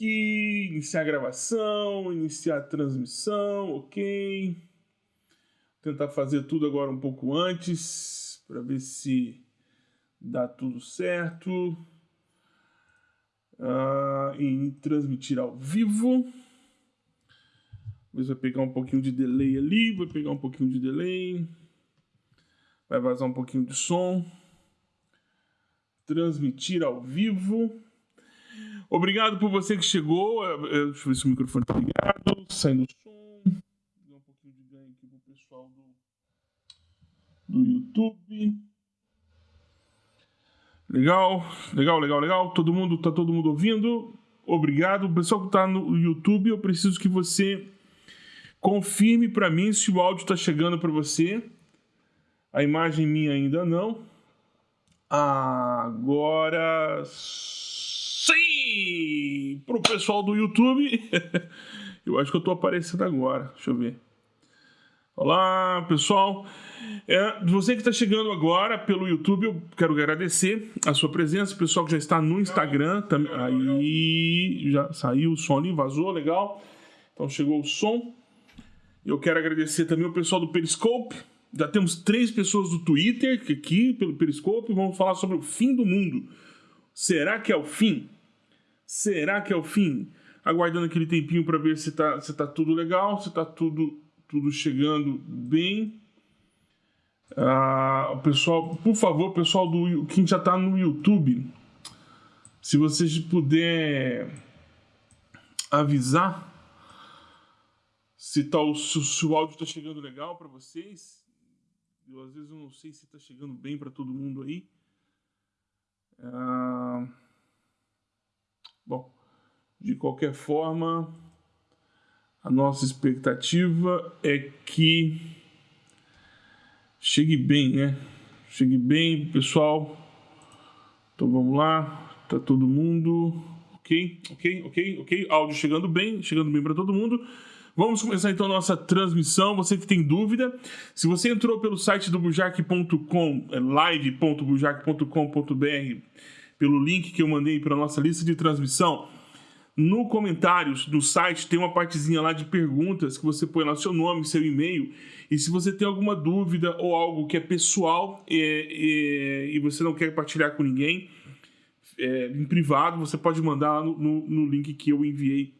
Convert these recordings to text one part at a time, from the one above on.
aqui, iniciar a gravação, iniciar a transmissão, ok. Tentar fazer tudo agora um pouco antes, para ver se dá tudo certo. Ah, em transmitir ao vivo. Talvez vai pegar um pouquinho de delay ali, vai pegar um pouquinho de delay. Vai vazar um pouquinho de som. Transmitir ao vivo. Obrigado por você que chegou. É, é, deixa eu ver se o microfone está ligado. Saindo o som. Dá um pouquinho de ganho aqui pro pessoal do, do YouTube. Legal, legal, legal, legal. Todo mundo, tá todo mundo ouvindo? Obrigado. O pessoal que está no YouTube, eu preciso que você confirme para mim se o áudio está chegando para você. A imagem minha ainda não. Agora Pro pessoal do YouTube. eu acho que eu tô aparecendo agora. Deixa eu ver. Olá, pessoal. É, você que está chegando agora pelo YouTube, eu quero agradecer a sua presença. O pessoal que já está no Instagram, também, aí já saiu o som ali, vazou, legal. Então chegou o som. Eu quero agradecer também o pessoal do Periscope. Já temos três pessoas do Twitter aqui pelo Periscope. Vamos falar sobre o fim do mundo. Será que é o fim? Será que é o fim? Aguardando aquele tempinho para ver se tá, se tá tudo legal, se tá tudo, tudo chegando bem. Ah, pessoal, por favor, pessoal do quem já está no YouTube, se vocês puder avisar se, tá, se, se o áudio está chegando legal para vocês. Eu, às vezes eu não sei se está chegando bem para todo mundo aí. Ah, bom, de qualquer forma, a nossa expectativa é que chegue bem, né? Chegue bem, pessoal. Então vamos lá, tá todo mundo ok, ok, ok, ok. Áudio chegando bem, chegando bem para todo mundo. Vamos começar então a nossa transmissão. Você que tem dúvida, se você entrou pelo site do bujac.com, é live.bujac.com.br, pelo link que eu mandei para a nossa lista de transmissão, no comentários do site tem uma partezinha lá de perguntas que você põe lá seu nome, seu e-mail. E se você tem alguma dúvida ou algo que é pessoal é, é, e você não quer compartilhar com ninguém, é, em privado, você pode mandar lá no, no, no link que eu enviei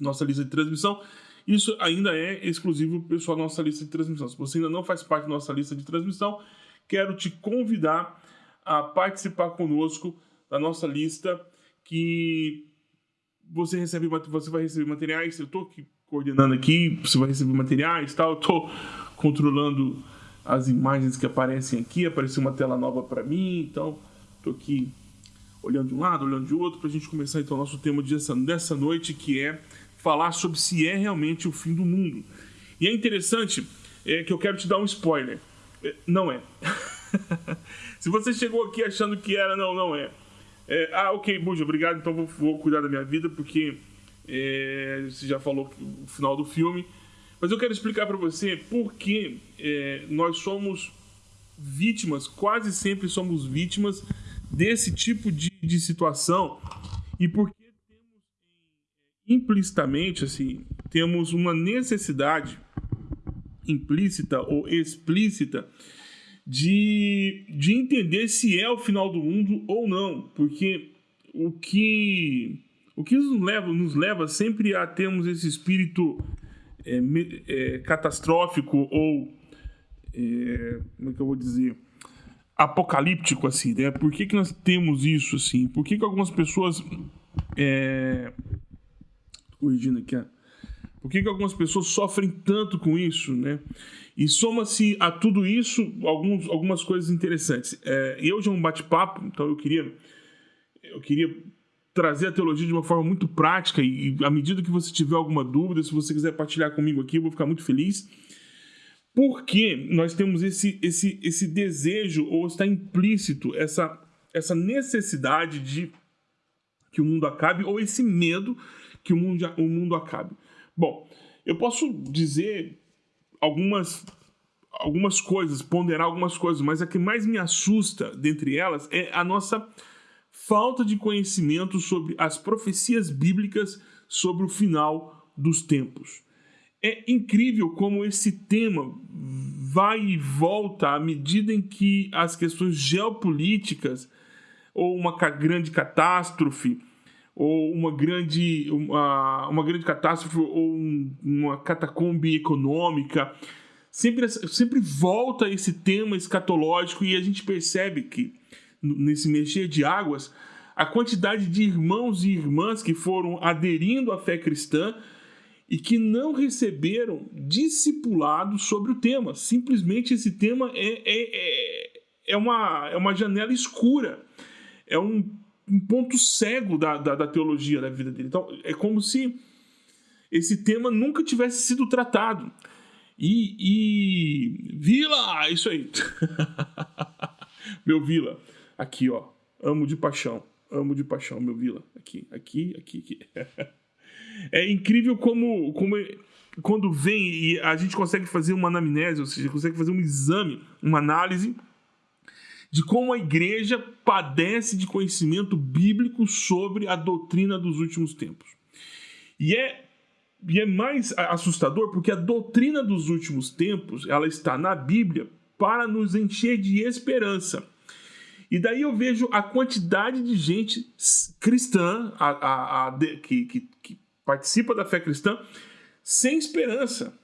nossa lista de transmissão. Isso ainda é exclusivo pessoal da nossa lista de transmissão. Se você ainda não faz parte da nossa lista de transmissão, quero te convidar a participar conosco da nossa lista que você recebe você vai receber materiais. Eu estou aqui coordenando aqui, você vai receber materiais, tal. Eu estou controlando as imagens que aparecem aqui. Apareceu uma tela nova para mim, então estou aqui olhando de um lado, olhando de outro, para a gente começar então o nosso tema dessa, noite, que é falar sobre se é realmente o fim do mundo. E é interessante é, que eu quero te dar um spoiler. É, não é. se você chegou aqui achando que era, não, não é. é ah, ok, Buja, obrigado, então vou, vou, cuidar da minha vida, porque é, você já falou o final do filme. Mas eu quero explicar para você por que é, nós somos vítimas, quase sempre somos vítimas desse tipo de, de situação e por que temos implicitamente assim temos uma necessidade implícita ou explícita de, de entender se é o final do mundo ou não, porque o que o que nos leva, nos leva sempre a termos esse espírito é, é, catastrófico ou é, como é que eu vou dizer apocalíptico, assim, né? Por que, que nós temos isso, assim? Por que, que algumas pessoas. É... Corrigindo aqui, ó. Por que, que algumas pessoas sofrem tanto com isso, né? E soma-se a tudo isso alguns, algumas coisas interessantes. É, eu já um bate-papo, então eu queria, eu queria trazer a teologia de uma forma muito prática e, e à medida que você tiver alguma dúvida, se você quiser partilhar comigo aqui, eu vou ficar muito feliz. Por que nós temos esse, esse, esse desejo, ou está implícito essa, essa necessidade de que o mundo acabe, ou esse medo que o mundo, o mundo acabe? Bom, eu posso dizer algumas, algumas coisas, ponderar algumas coisas, mas a que mais me assusta dentre elas é a nossa falta de conhecimento sobre as profecias bíblicas sobre o final dos tempos. É incrível como esse tema vai e volta à medida em que as questões geopolíticas ou uma grande catástrofe ou uma grande uma, uma grande catástrofe ou um, uma catacombe econômica sempre sempre volta esse tema escatológico e a gente percebe que nesse mexer de águas a quantidade de irmãos e irmãs que foram aderindo à fé cristã e que não receberam discipulado sobre o tema. Simplesmente esse tema é, é, é, é, uma, é uma janela escura, é um, um ponto cego da, da, da, teologia da vida dele. Então, é como se esse tema nunca tivesse sido tratado. E, e Vila, isso aí. meu Vila, aqui ó, amo de paixão, amo de paixão, meu Vila, aqui, aqui, aqui, aqui. É incrível como, como quando vem e a gente consegue fazer uma anamnese, ou seja, consegue fazer um exame, uma análise de como a igreja padece de conhecimento bíblico sobre a doutrina dos últimos tempos. E é, e é mais assustador porque a doutrina dos últimos tempos ela está na Bíblia para nos encher de esperança. E daí eu vejo a quantidade de gente cristã a, a, a, que, que, que participa da fé cristã sem esperança.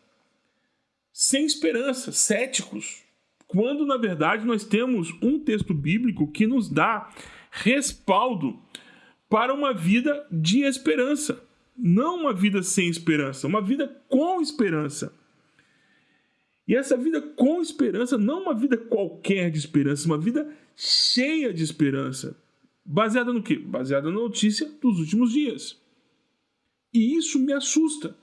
Sem esperança, céticos. Quando na verdade nós temos um texto bíblico que nos dá respaldo para uma vida de esperança. Não uma vida sem esperança, uma vida com esperança. E essa vida com esperança, não uma vida qualquer de esperança, uma vida cheia de esperança. Baseada no quê? Baseada na notícia dos últimos dias. E isso me assusta.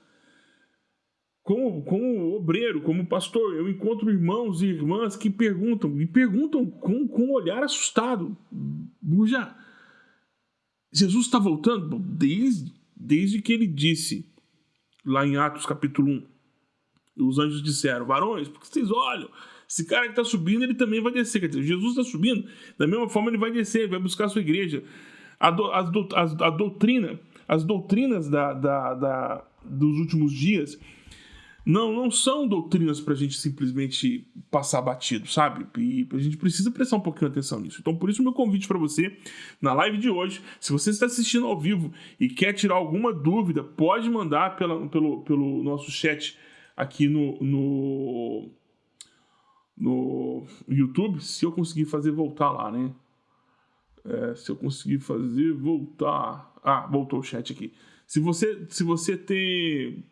Como, como obreiro, como pastor, eu encontro irmãos e irmãs que perguntam, e perguntam com, com um olhar assustado. Buja, Jesus está voltando? Desde, desde que ele disse, lá em Atos capítulo 1, os anjos disseram, varões, porque vocês olham, esse cara que está subindo, ele também vai descer. Quer dizer, Jesus está subindo, da mesma forma ele vai descer, vai buscar a sua igreja. A, do, a, a, a doutrina as doutrinas da, da, da, dos últimos dias não, não são doutrinas para a gente simplesmente passar batido, sabe? E a gente precisa prestar um pouquinho atenção nisso. Então, por isso, meu convite para você, na live de hoje, se você está assistindo ao vivo e quer tirar alguma dúvida, pode mandar pela, pelo, pelo nosso chat aqui no, no, no YouTube, se eu conseguir fazer voltar lá, né? É, se eu conseguir fazer voltar. Ah, voltou o chat aqui. Se você, se você tem.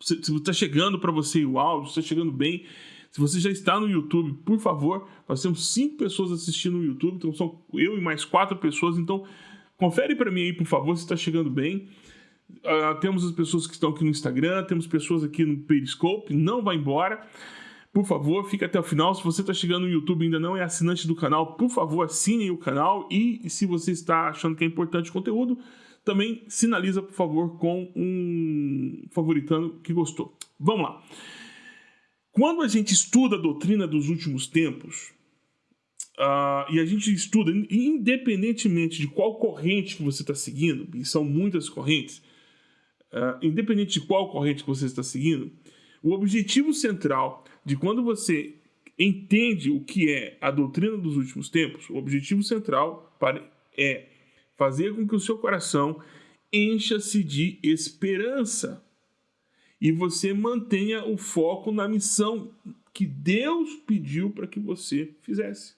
Se, está chegando para você o áudio, está chegando bem. Se você já está no YouTube, por favor, nós temos cinco pessoas assistindo no YouTube, então são eu e mais quatro pessoas. Então, confere para mim aí, por favor, se está chegando bem. Uh, temos as pessoas que estão aqui no Instagram, temos pessoas aqui no Periscope, não vai embora. Por favor, fique até o final. Se você está chegando no YouTube e ainda não é assinante do canal, por favor, assine o canal. E se você está achando que é importante o conteúdo, também sinaliza, por favor, com um favoritando que gostou. Vamos lá. Quando a gente estuda a doutrina dos últimos tempos, uh, e a gente estuda, independentemente de qual corrente que você está seguindo, e são muitas correntes, uh, independente de qual corrente que você está seguindo, o objetivo central de quando você entende o que é a doutrina dos últimos tempos, o objetivo central é fazer com que o seu coração encha-se de esperança e você mantenha o foco na missão que Deus pediu para que você fizesse.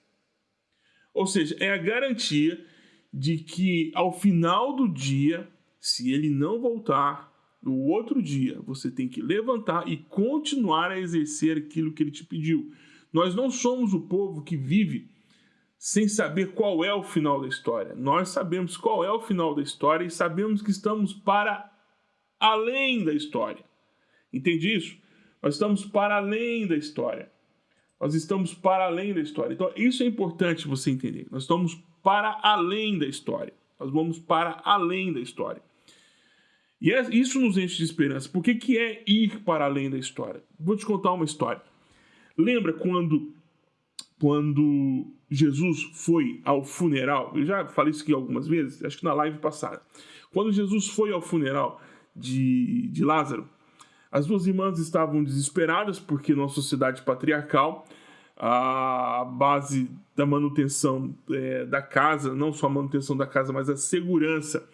Ou seja, é a garantia de que ao final do dia, se ele não voltar, no outro dia, você tem que levantar e continuar a exercer aquilo que ele te pediu. Nós não somos o povo que vive sem saber qual é o final da história. Nós sabemos qual é o final da história e sabemos que estamos para além da história. Entende isso? Nós estamos para além da história. Nós estamos para além da história. Então, isso é importante você entender. Nós estamos para além da história. Nós vamos para além da história. E é, isso nos enche de esperança. Por que, que é ir para além da história? Vou te contar uma história. Lembra quando quando Jesus foi ao funeral, eu já falei isso aqui algumas vezes, acho que na live passada. Quando Jesus foi ao funeral de, de Lázaro, as duas irmãs estavam desesperadas porque numa sociedade patriarcal a base da manutenção é, da casa, não só a manutenção da casa, mas a segurança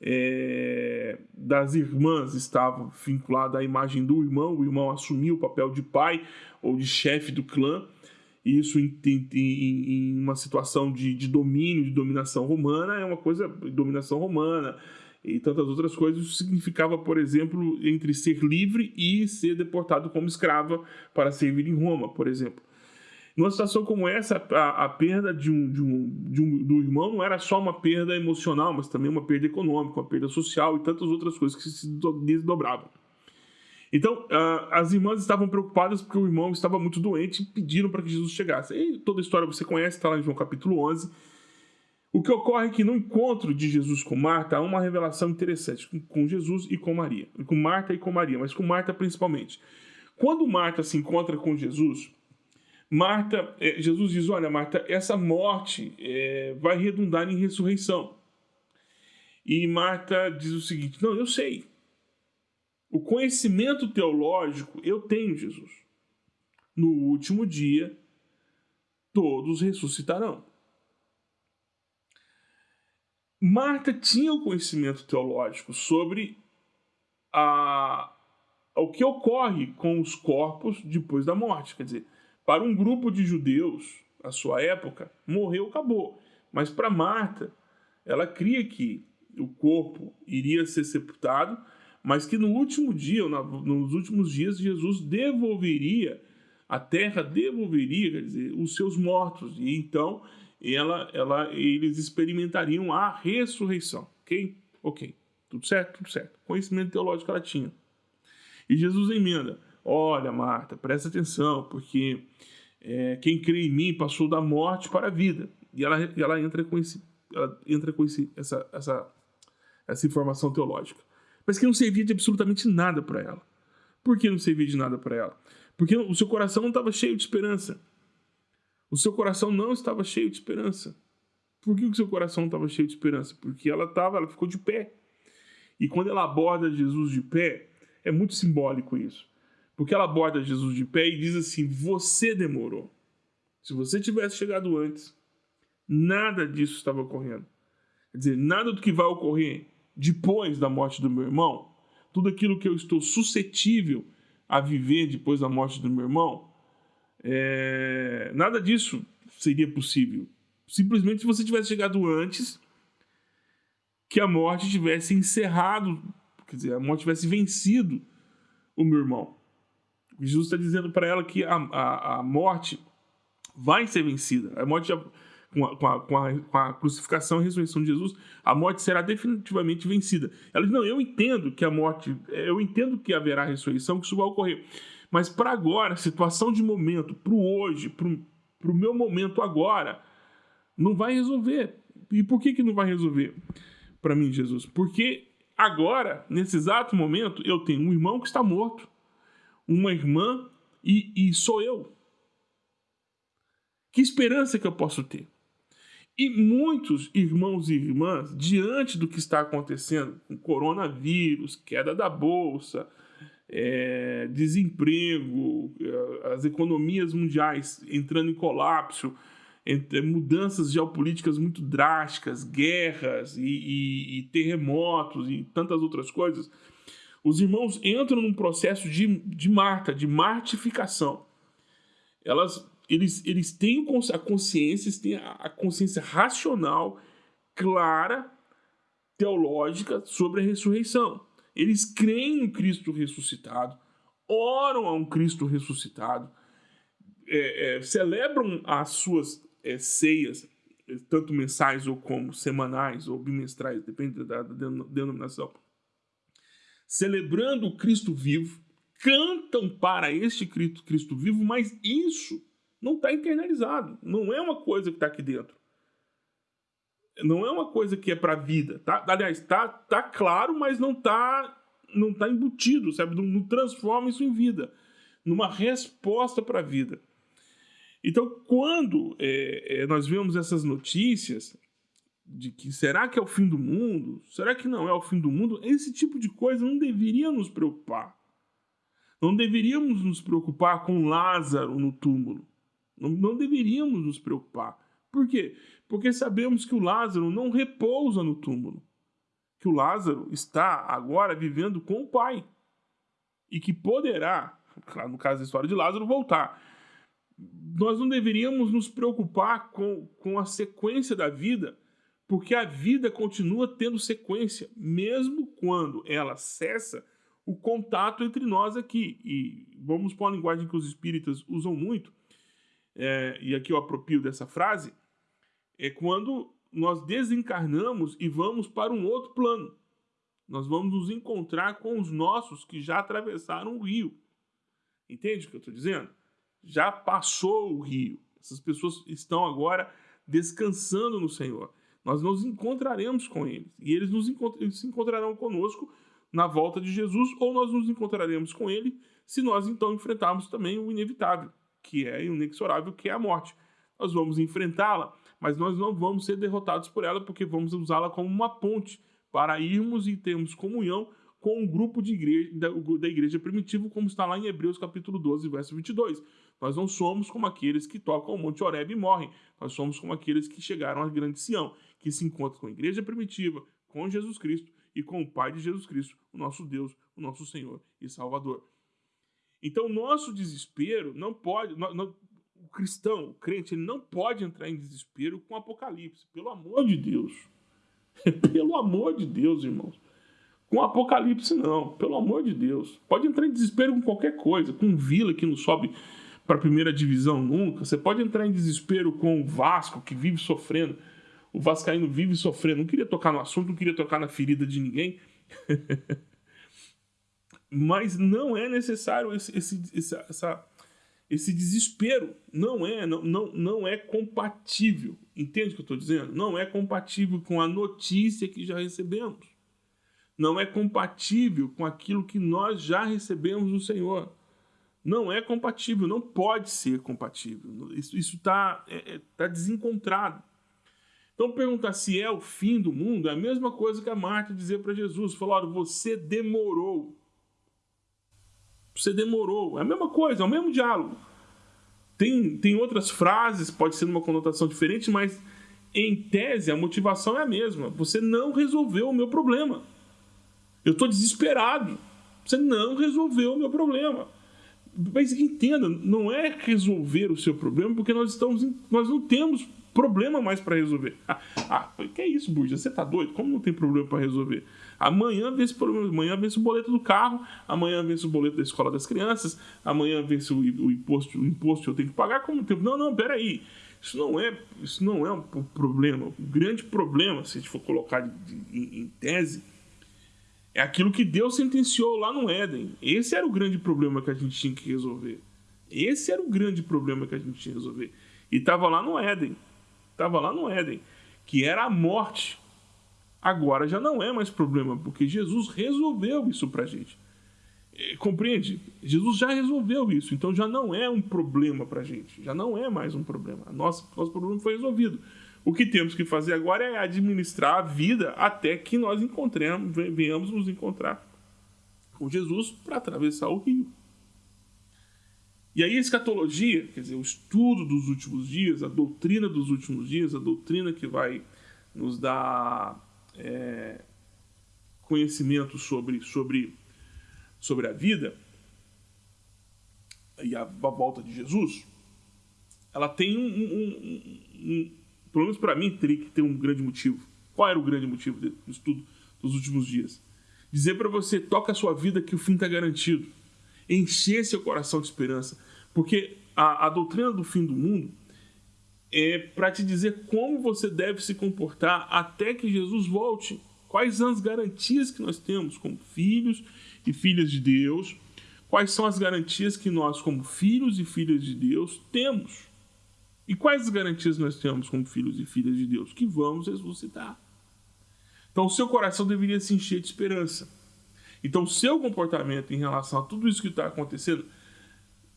é, das irmãs estava vinculada à imagem do irmão. O irmão assumiu o papel de pai ou de chefe do clã. Isso em, em, em uma situação de, de, domínio, de dominação romana, é uma coisa, dominação romana e tantas outras coisas. Isso significava, por exemplo, entre ser livre e ser deportado como escrava para servir em Roma, por exemplo. Numa situação como essa, a, a perda de um, de um, de um, do irmão não era só uma perda emocional, mas também uma perda econômica, uma perda social e tantas outras coisas que se desdobravam. Então, as irmãs estavam preocupadas porque o irmão estava muito doente e pediram para que Jesus chegasse. E toda a história você conhece, está lá em João capítulo 11. O que ocorre é que no encontro de Jesus com Marta há uma revelação interessante com Jesus e com Maria. Com Marta e com Maria, mas com Marta principalmente. Quando Marta se encontra com Jesus, Marta, é, Jesus diz: Olha, Marta, essa morte é, vai redundar em ressurreição. E Marta diz o seguinte: Não, eu sei. O conhecimento teológico eu tenho, Jesus. No último dia, todos ressuscitarão. Marta tinha o conhecimento teológico sobre a, o que ocorre com os corpos depois da morte. Quer dizer, para um grupo de judeus, a sua época, morreu, acabou. Mas para Marta, ela cria que o corpo iria ser sepultado, mas que no último dia, nos últimos dias, Jesus devolveria, a terra devolveria, dizer, os seus mortos. E então ela, ela, eles experimentariam a ressurreição. Ok? Ok. Tudo certo? Tudo certo. Conhecimento teológico ela tinha. E Jesus emenda: Olha, Marta, presta atenção, porque é, quem crê em mim passou da morte para a vida. E ela, ela entra com, esse, ela entra com esse, essa, essa, essa informação teológica. Mas que não servia de absolutamente nada para ela. Por que não servia de nada para ela? Porque o seu coração não estava cheio de esperança. O seu coração não estava cheio de esperança. Por que o seu coração não estava cheio de esperança? Porque ela estava, ela ficou de pé. E quando ela aborda Jesus de pé, é muito simbólico isso. Porque ela aborda Jesus de pé e diz assim: Você demorou. Se você tivesse chegado antes, nada disso estava ocorrendo. Quer dizer, nada do que vai ocorrer depois da morte do meu irmão, tudo aquilo que eu estou suscetível a viver depois da morte do meu irmão, é... nada disso seria possível. Simplesmente se você tivesse chegado antes, que a morte tivesse encerrado, quer dizer, a morte tivesse vencido o meu irmão. Jesus está dizendo para ela que a, a, a, morte vai ser vencida. A morte já, com, a, com, a, com, a, com a crucificação e ressurreição de Jesus, a morte será definitivamente vencida. Ela diz: Não, eu entendo que a morte, eu entendo que haverá ressurreição, que isso vai ocorrer. Mas para agora, situação de momento, para o hoje, para o meu momento agora, não vai resolver. E por que, que não vai resolver para mim, Jesus? Porque agora, nesse exato momento, eu tenho um irmão que está morto uma irmã e, e sou eu. Que esperança que eu posso ter? E muitos irmãos e irmãs, diante do que está acontecendo com coronavírus, queda da bolsa, é, desemprego, é, as economias mundiais entrando em colapso, entre, mudanças geopolíticas muito drásticas, guerras e, e, e terremotos e tantas outras coisas, os irmãos entram num processo de, de marta, de martificação. Elas, eles, eles têm a consciência, eles têm a consciência racional, clara, teológica sobre a ressurreição. Eles creem em Cristo ressuscitado, oram a um Cristo ressuscitado, é, é, celebram as suas é, ceias, tanto mensais ou como semanais ou bimestrais, depende da, da denominação celebrando o Cristo vivo, cantam para este Cristo, Cristo vivo, mas isso não está internalizado. Não é uma coisa que está aqui dentro. Não é uma coisa que é para a vida. Tá? Aliás, está tá claro, mas não está não tá embutido, sabe? Não, não transforma isso em vida, numa resposta para a vida. Então, quando é, é, nós vemos essas notícias de que será que é o fim do mundo? Será que não é o fim do mundo? Esse tipo de coisa não deveria nos preocupar. Não deveríamos nos preocupar com Lázaro no túmulo. Não, não deveríamos nos preocupar. Por quê? Porque sabemos que o Lázaro não repousa no túmulo. Que o Lázaro está agora vivendo com o Pai. E que poderá, no caso da história de Lázaro, voltar. Nós não deveríamos nos preocupar com, com a sequência da vida, porque a vida continua tendo sequência, mesmo quando ela cessa o contato entre nós aqui. E vamos pôr a linguagem que os espíritas usam muito, é, e aqui eu apropio dessa frase, é quando nós desencarnamos e vamos para um outro plano. Nós vamos nos encontrar com os nossos que já atravessaram o rio. Entende o que eu estou dizendo? Já passou o rio. Essas pessoas estão agora descansando no Senhor. Nós nos encontraremos com eles. E eles, nos encont eles se encontrarão conosco na volta de Jesus, ou nós nos encontraremos com ele se nós então enfrentarmos também o inevitável, que é inexorável, que é a morte. Nós vamos enfrentá-la, mas nós não vamos ser derrotados por ela, porque vamos usá-la como uma ponte para irmos e termos comunhão com um grupo de igreja, da, igreja primitiva, como está lá em Hebreus capítulo 12, verso 22. Nós não somos como aqueles que tocam o Monte Oreb e morrem. Nós somos como aqueles que chegaram à grande Sião, que se encontram com a igreja primitiva, com Jesus Cristo e com o Pai de Jesus Cristo, o nosso Deus, o nosso Senhor e Salvador. Então, nosso desespero não pode. O cristão, o crente, ele não pode entrar em desespero com o Apocalipse. Pelo amor de Deus. Pelo amor de Deus, irmãos. Com o Apocalipse, não. Pelo amor de Deus. Pode entrar em desespero com qualquer coisa. Com Vila, que não sobe para a primeira divisão nunca. Você pode entrar em desespero com o Vasco, que vive sofrendo o Vascaíno vive sofrendo. Não queria tocar no assunto, não queria tocar na ferida de ninguém. Mas não é necessário esse, esse, esse, essa, esse desespero. Não é, não, não, não é compatível. Entende o que eu estou dizendo? Não é compatível com a notícia que já recebemos. Não é compatível com aquilo que nós já recebemos do Senhor. Não é compatível, não pode ser compatível. Isso está é, é, tá desencontrado. Então perguntar se é o fim do mundo é a mesma coisa que a Marta dizer para Jesus, falar, você demorou. Você demorou. É a mesma coisa, é o mesmo diálogo. Tem, tem outras frases, pode ser numa conotação diferente, mas em tese a motivação é a mesma. Você não resolveu o meu problema. Eu estou desesperado. Você não resolveu o meu problema. Mas entenda, não é resolver o seu problema, porque nós estamos, nós não temos problema mais para resolver. Ah, ah, que é isso, Burja? Você tá doido? Como não tem problema para resolver? Amanhã vence o problema, amanhã vence o boleto do carro, amanhã vence o boleto da escola das crianças, amanhã vence o, o imposto, o imposto que eu tenho que pagar como tempo. Não, não, peraí. Isso não é, isso não é um problema. O grande problema, se a gente for colocar de, de, em, em tese, é aquilo que Deus sentenciou lá no Éden. Esse era o grande problema que a gente tinha que resolver. Esse era o grande problema que a gente tinha que resolver. E estava lá no Éden estava lá no Éden, que era a morte. Agora já não é mais problema, porque Jesus resolveu isso para a gente. É, compreende? Jesus já resolveu isso, então já não é um problema para a gente, já não é mais um problema. Nosso, nosso problema foi resolvido. O que temos que fazer agora é administrar a vida até que nós encontremos, venhamos nos encontrar com Jesus para atravessar o rio. E aí a escatologia, quer dizer, o estudo dos últimos dias, a doutrina dos últimos dias, a doutrina que vai nos dar é, conhecimento sobre, sobre, sobre a vida e a, a volta de Jesus, ela tem um, um, um, um pelo menos para mim, teria que ter um grande motivo. Qual era o grande motivo do estudo dos últimos dias? Dizer para você, toca a sua vida que o fim está garantido encher seu coração de esperança. Porque a, a doutrina do fim do mundo é para te dizer como você deve se comportar até que Jesus volte. Quais são as garantias que nós temos como filhos e filhas de Deus? Quais são as garantias que nós, como filhos e filhas de Deus, temos? E quais as garantias nós temos como filhos e filhas de Deus? Que vamos ressuscitar. Então, o seu coração deveria se encher de esperança. Então, o seu comportamento em relação a tudo isso que está acontecendo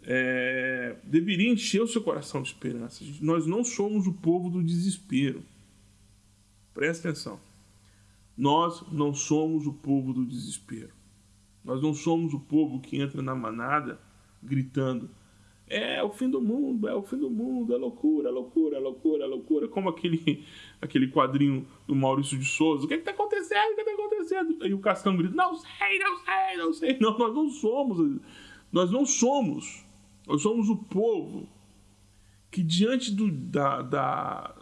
é, deveria encher o seu coração de esperança. Nós não somos o povo do desespero. Preste atenção. Nós não somos o povo do desespero. Nós não somos o povo que entra na manada gritando: é o fim do mundo, é o fim do mundo, é loucura, é loucura, é loucura, é loucura. Como aquele, aquele quadrinho do Maurício de Souza: o que é está acontecendo? O que está acontecendo? Aí o Cascão grita: não sei, não sei, não sei. Não, nós não somos. Nós não somos. Nós somos o povo que, diante do, da, da,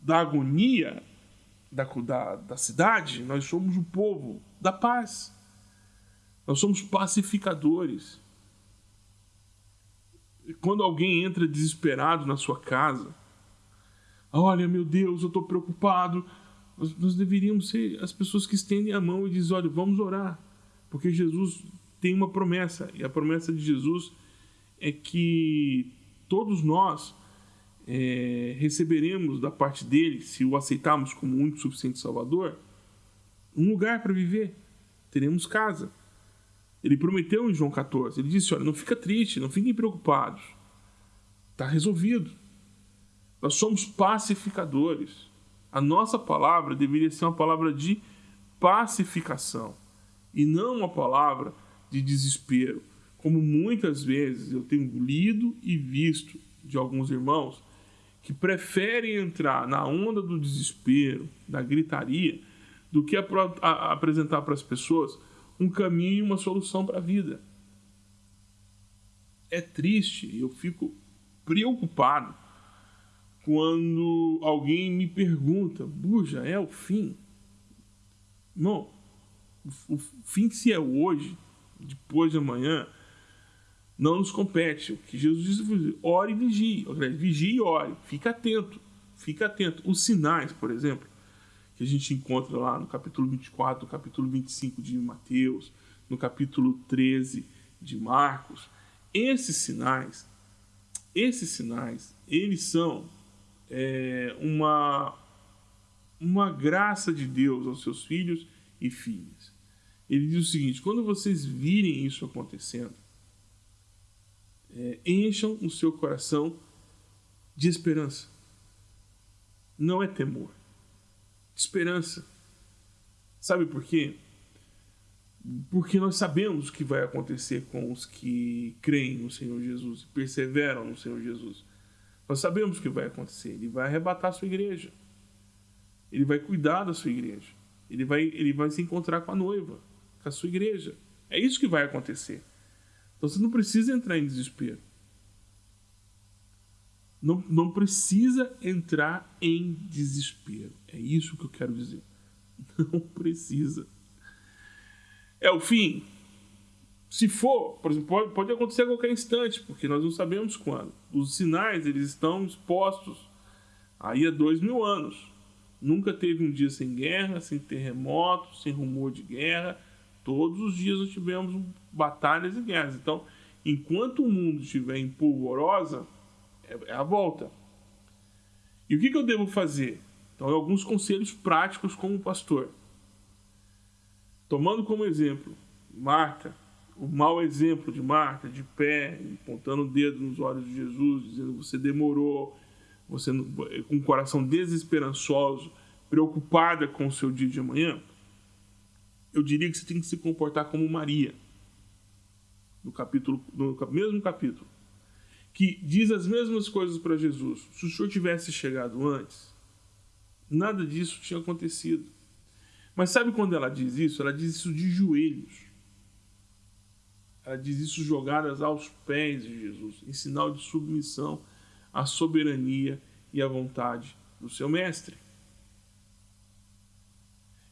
da agonia da, da, da cidade, nós somos o povo da paz. Nós somos pacificadores. Quando alguém entra desesperado na sua casa, olha, meu Deus, eu estou preocupado. Nós, nós, deveríamos ser as pessoas que estendem a mão e dizem: olha, vamos orar. Porque Jesus tem uma promessa, e a promessa de Jesus é que todos nós é, receberemos da parte dele, se o aceitarmos como único suficiente Salvador, um lugar para viver. Teremos casa. Ele prometeu em João 14, ele disse: Olha, não fica triste, não fiquem preocupados. Está resolvido. Nós somos pacificadores. A nossa palavra deveria ser uma palavra de pacificação e não uma palavra de desespero. Como muitas vezes eu tenho lido e visto de alguns irmãos que preferem entrar na onda do desespero, da gritaria, do que a, a, apresentar para as pessoas um caminho e uma solução para a vida. É triste, eu fico preocupado quando alguém me pergunta: Buja, é o fim? Não, o fim se é hoje, depois de amanhã, não nos compete. O que Jesus disse ore e vigie. Vigie e ore. Fica atento. Fica atento. Os sinais, por exemplo, que a gente encontra lá no capítulo 24, no capítulo 25 de Mateus, no capítulo 13 de Marcos, esses sinais, esses sinais, eles são é, uma, uma graça de Deus aos seus filhos e filhas. Ele diz o seguinte: quando vocês virem isso acontecendo, é, encham o seu coração de esperança. Não é temor, esperança. Sabe por quê? Porque nós sabemos o que vai acontecer com os que creem no Senhor Jesus e perseveram no Senhor Jesus. Nós sabemos o que vai acontecer. Ele vai arrebatar a sua igreja. Ele vai cuidar da sua igreja. Ele vai, ele vai se encontrar com a noiva, com a sua igreja. É isso que vai acontecer. Então você não precisa entrar em desespero. Não, não precisa entrar em desespero. É isso que eu quero dizer. Não precisa. É o fim? Se for, por exemplo, pode, pode acontecer a qualquer instante, porque nós não sabemos quando. Os sinais eles estão expostos aí há dois mil anos. Nunca teve um dia sem guerra, sem terremoto, sem rumor de guerra Todos os dias nós tivemos batalhas e guerras. Então, enquanto o mundo estiver em polvorosa, é, é a volta. E o que, eu devo fazer? Então, alguns conselhos práticos como pastor. Tomando como exemplo Marta, o mau exemplo de Marta, de pé, apontando o dedo nos olhos de Jesus, dizendo você demorou, você com o coração desesperançoso, preocupada com o seu dia de amanhã eu diria que você tem que se comportar como Maria, no capítulo, no mesmo capítulo, que diz as mesmas coisas para Jesus. Se o Senhor tivesse chegado antes, nada disso tinha acontecido. Mas sabe quando ela diz isso? Ela diz isso de joelhos. Ela diz isso jogadas aos pés de Jesus, em sinal de submissão à soberania e à vontade do seu mestre.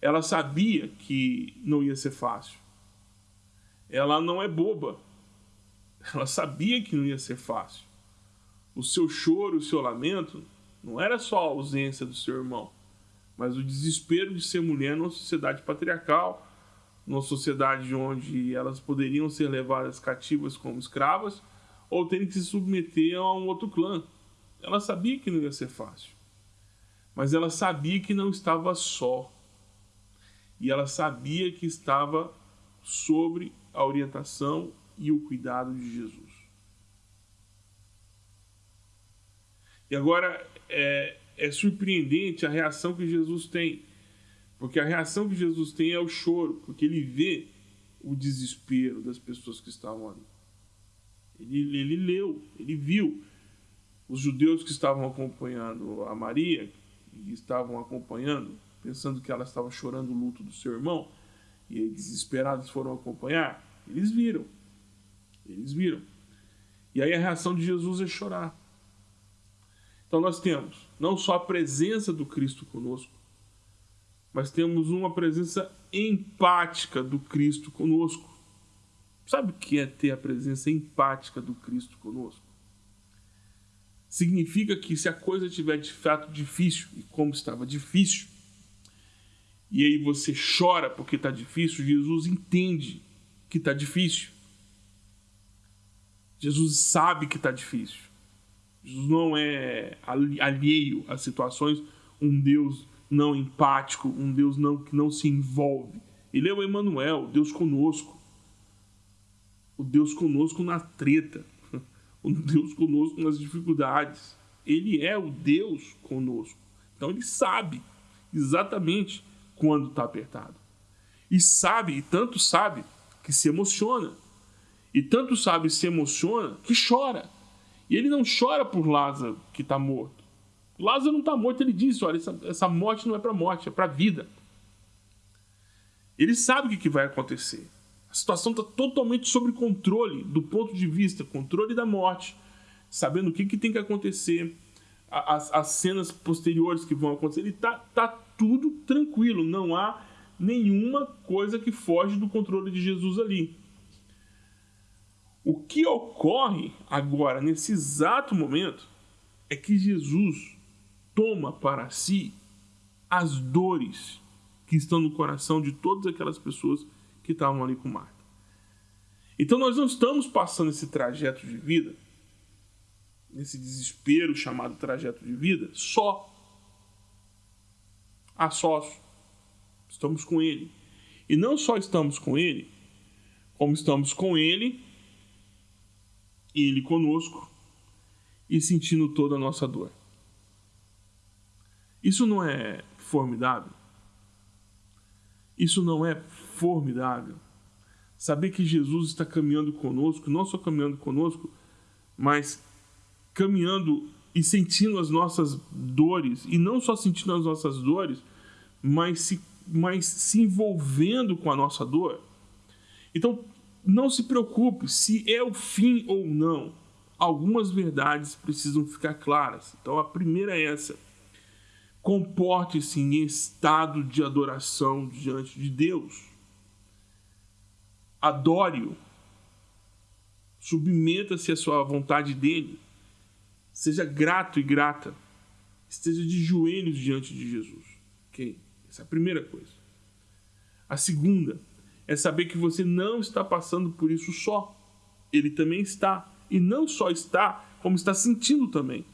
Ela sabia que não ia ser fácil. Ela não é boba. Ela sabia que não ia ser fácil. O seu choro, o seu lamento, não era só a ausência do seu irmão, mas o desespero de ser mulher numa sociedade patriarcal, numa sociedade onde elas poderiam ser levadas cativas como escravas ou terem que se submeter a um outro clã. Ela sabia que não ia ser fácil, mas ela sabia que não estava só e ela sabia que estava sobre a orientação e o cuidado de Jesus. E agora é, é surpreendente a reação que Jesus tem, porque a reação que Jesus tem é o choro, porque ele vê o desespero das pessoas que estavam ali. Ele, ele leu, ele viu os judeus que estavam acompanhando a Maria, que estavam acompanhando pensando que ela estava chorando o luto do seu irmão, e desesperados foram acompanhar, eles viram. Eles viram. E aí a reação de Jesus é chorar. Então nós temos não só a presença do Cristo conosco, mas temos uma presença empática do Cristo conosco. Sabe o que é ter a presença empática do Cristo conosco? Significa que se a coisa estiver de fato difícil, e como estava difícil, e aí você chora porque está difícil, Jesus entende que está difícil. Jesus sabe que está difícil. Jesus não é alheio a situações, um Deus não empático, um Deus não, que não se envolve. Ele é o Emmanuel, Deus conosco. O Deus conosco na treta, o Deus conosco nas dificuldades. Ele é o Deus conosco. Então ele sabe exatamente quando está apertado. E sabe, e tanto sabe, que se emociona. E tanto sabe se emociona que chora. E ele não chora por Lázaro que está morto. Lázaro não está morto, ele disse: olha, essa, essa morte não é para morte, é para vida. Ele sabe o que, que vai acontecer. A situação está totalmente sob controle do ponto de vista controle da morte, sabendo o que, que tem que acontecer, as, as cenas posteriores que vão acontecer. Ele está tá tudo tranquilo, não há nenhuma coisa que foge do controle de Jesus ali. O que ocorre agora, nesse exato momento, é que Jesus toma para si as dores que estão no coração de todas aquelas pessoas que estavam ali com Marta. Então nós não estamos passando esse trajeto de vida, esse desespero chamado trajeto de vida, só a sós. Estamos com Ele. E não só estamos com Ele, como estamos com Ele, Ele conosco, e sentindo toda a nossa dor. Isso não é formidável? Isso não é formidável? Saber que Jesus está caminhando conosco, não só caminhando conosco, mas caminhando e sentindo as nossas dores, e não só sentindo as nossas dores, mas se, mas se envolvendo com a nossa dor. Então, não se preocupe se é o fim ou não. Algumas verdades precisam ficar claras. Então, a primeira é essa. Comporte-se em estado de adoração diante de Deus. Adore-o. Submeta-se à sua vontade dele. Seja grato e grata. Esteja de joelhos diante de Jesus. Ok? Essa é a primeira coisa. A segunda é saber que você não está passando por isso só. Ele também está. E não só está, como está sentindo também.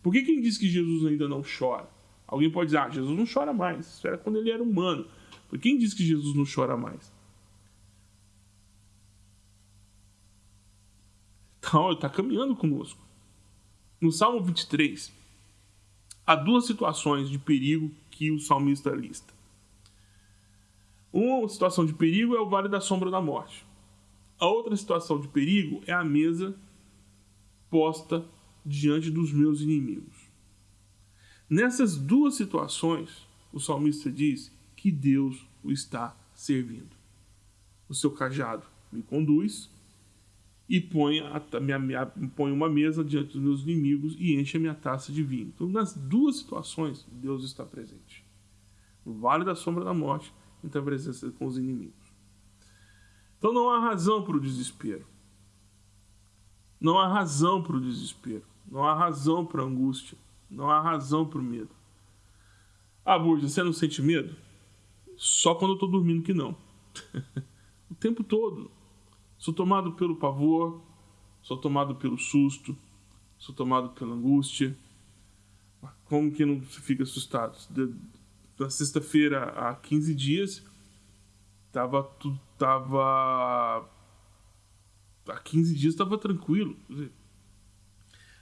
Por que quem diz que Jesus ainda não chora? Alguém pode dizer, ah, Jesus não chora mais. Isso era quando ele era humano. Por quem diz que Jesus não chora mais? Então, ele está caminhando conosco. No Salmo 23, há duas situações de perigo que o salmista lista. Uma situação de perigo é o vale da sombra da morte. A outra situação de perigo é a mesa posta diante dos meus inimigos. Nessas duas situações, o salmista diz que Deus o está servindo. O seu cajado me conduz e põe, a, minha, minha, põe uma mesa diante dos meus inimigos e enche a minha taça de vinho. Então, nas duas situações, Deus está presente. No vale da sombra da morte, e está presente com os inimigos. Então, não há razão para o desespero. Não há razão para o desespero. Não há razão para a angústia. Não há razão para o medo. Ah, Burja, você não sente medo? Só quando eu estou dormindo que não. o tempo todo. Sou tomado pelo pavor, sou tomado pelo susto, sou tomado pela angústia. Como que não se fica assustado? Na sexta-feira, há 15 dias, tava tudo tava há 15 dias estava tranquilo.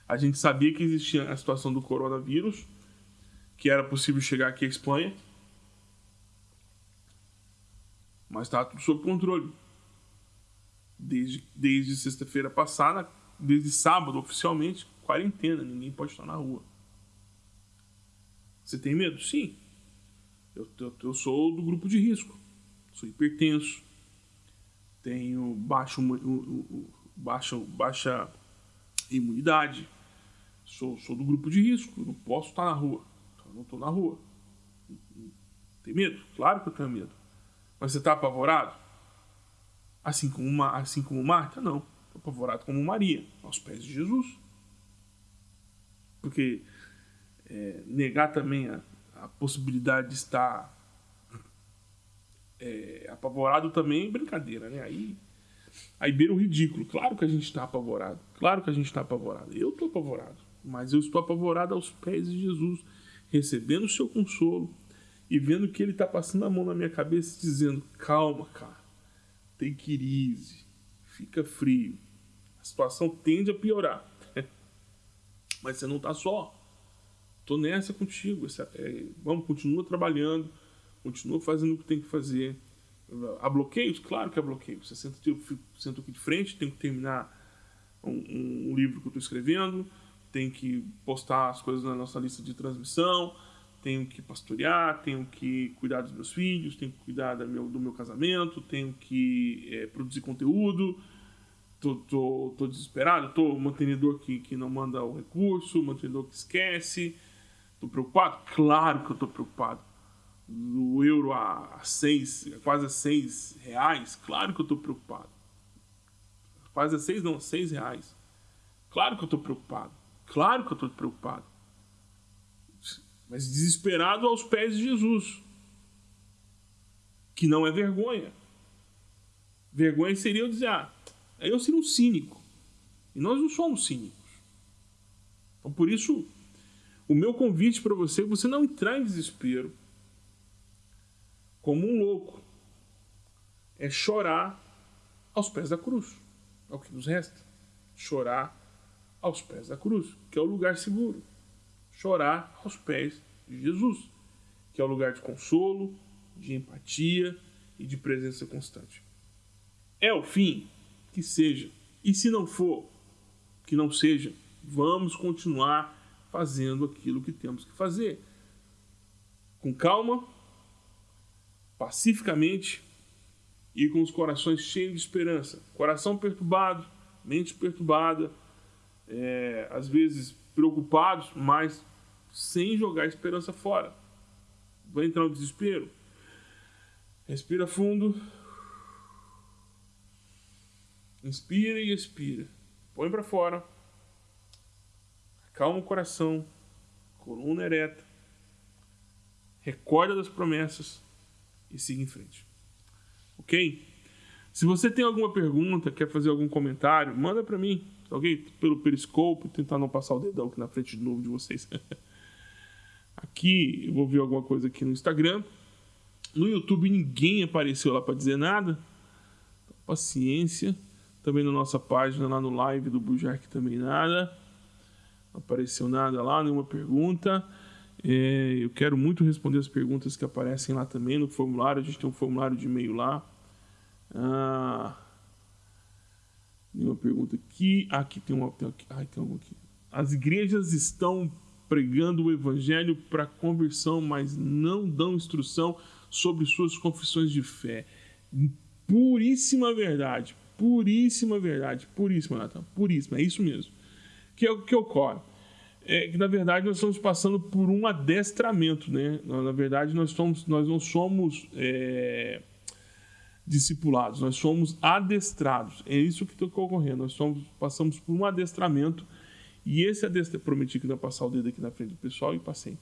A gente sabia que existia a situação do coronavírus, que era possível chegar aqui à Espanha. Mas está tudo sob controle. Desde, desde sexta-feira passada, desde sábado oficialmente, quarentena, ninguém pode estar na rua. Você tem medo? Sim. Eu, eu, eu sou do grupo de risco. Sou hipertenso. Tenho baixo, baixo, baixa imunidade. Sou, sou do grupo de risco. Não posso estar na rua. Então, não estou na rua. Tem medo? Claro que eu tenho medo. Mas você está apavorado? Assim como, uma, assim como Marta? Não. Apavorado como Maria, aos pés de Jesus. Porque é, negar também a, a, possibilidade de estar é, apavorado também é brincadeira, né? Aí, aí beira o ridículo. Claro que a gente está apavorado. Claro que a gente está apavorado. Eu estou apavorado. Mas eu estou apavorado aos pés de Jesus, recebendo o seu consolo e vendo que ele está passando a mão na minha cabeça, dizendo: calma, cara, tem crise, fica frio. A situação tende a piorar. Mas você não está só. Tô nessa contigo. É, vamos, continua trabalhando, continua fazendo o que tem que fazer. Há bloqueios? Claro que há bloqueios. Você senta, aqui de frente, tem que terminar um, um livro que eu estou escrevendo, tem que postar as coisas na nossa lista de transmissão, tenho que pastorear, tenho que cuidar dos meus filhos, tenho que cuidar do meu, do meu casamento, tenho que é, produzir conteúdo tô, tô, tô desesperado, tô mantenedor que, que não manda o recurso, mantenedor que esquece, tô preocupado? Claro que eu tô preocupado. O euro a seis, quase a seis reais, claro que eu tô preocupado. Quase a seis não, seis reais. Claro que eu tô preocupado. Claro que eu tô preocupado. Mas desesperado aos pés de Jesus. Que não é vergonha. Vergonha seria eu dizer, ah, eu seria um cínico. E nós não somos cínicos. Então, por isso, o meu convite para você é você não entrar em desespero como um louco. É chorar aos pés da cruz. É o que nos resta. Chorar aos pés da cruz, que é o lugar seguro. Chorar aos pés de Jesus, que é o lugar de consolo, de empatia e de presença constante. É o fim? que seja. E se não for, que não seja, vamos continuar fazendo aquilo que temos que fazer. Com calma, pacificamente e com os corações cheios de esperança. Coração perturbado, mente perturbada, é, às vezes preocupados, mas sem jogar a esperança fora. Vai entrar no desespero? Respira fundo, Inspira e expira. Põe para fora. Acalma o coração. Coluna ereta. Recorda das promessas e siga em frente. Ok? Se você tem alguma pergunta, quer fazer algum comentário, manda para mim, ok? Pelo Periscope, tentar não passar o dedão aqui na frente de novo de vocês. aqui, eu vou ver alguma coisa aqui no Instagram. No YouTube ninguém apareceu lá para dizer nada. Paciência. Também na nossa página, lá no live do Bujark, também nada. Não apareceu nada lá, nenhuma pergunta. É, eu quero muito responder as perguntas que aparecem lá também no formulário. A gente tem um formulário de e-mail lá. Ah, nenhuma pergunta aqui. Ah, aqui tem uma. Tem, aqui, ah, tem uma aqui. As igrejas estão pregando o evangelho para conversão, mas não dão instrução sobre suas confissões de fé. Puríssima verdade puríssima verdade, puríssima, Natan, puríssima, é isso mesmo. Que é o que ocorre? É que na verdade nós estamos passando por um adestramento, né? Na verdade nós, somos, nós não somos é, discipulados, nós somos adestrados. É isso que está ocorrendo. Nós somos, passamos por um adestramento e esse adestramento, prometi que não ia passar o dedo aqui na frente do pessoal e passei.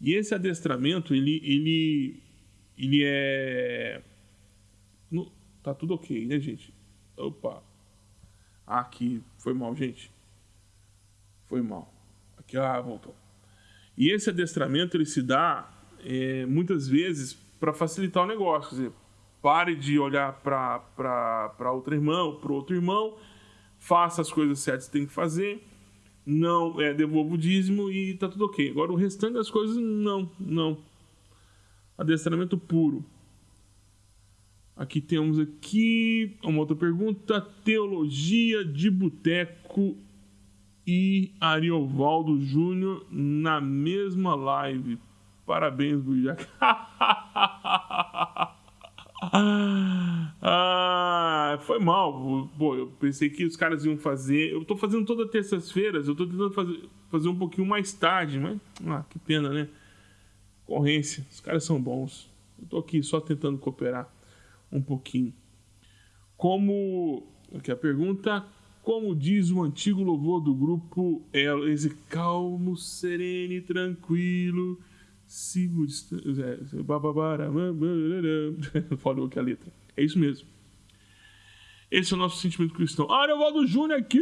E esse adestramento, ele, ele, ele é, no, tá tudo ok, né, gente? Opa. Aqui. Foi mal, gente. Foi mal. Aqui, ah, voltou. E esse adestramento ele se dá é, muitas vezes para facilitar o negócio. Quer dizer, pare de olhar para outro irmão, para outro irmão, faça as coisas certas que tem que fazer, não é, devolvo o dízimo e tá tudo ok. Agora o restante das coisas, não, não. Adestramento puro. Aqui temos aqui uma outra pergunta. Teologia de Boteco e Ariovaldo Júnior na mesma live. Parabéns, Bujac. ah, foi mal. Pô, eu pensei que os caras iam fazer. Eu tô fazendo toda terças-feiras. Eu tô tentando fazer, fazer um pouquinho mais tarde, mas. Ah, que pena, né? Corrência. Os caras são bons. Eu tô aqui só tentando cooperar um pouquinho. Como. Aqui a pergunta. Como diz o antigo louvor do grupo, é esse calmo, sereno e tranquilo. Sigo Falou aqui a letra. É isso mesmo. Esse é o nosso sentimento cristão. Ah, Ariovaldo Júnior aqui!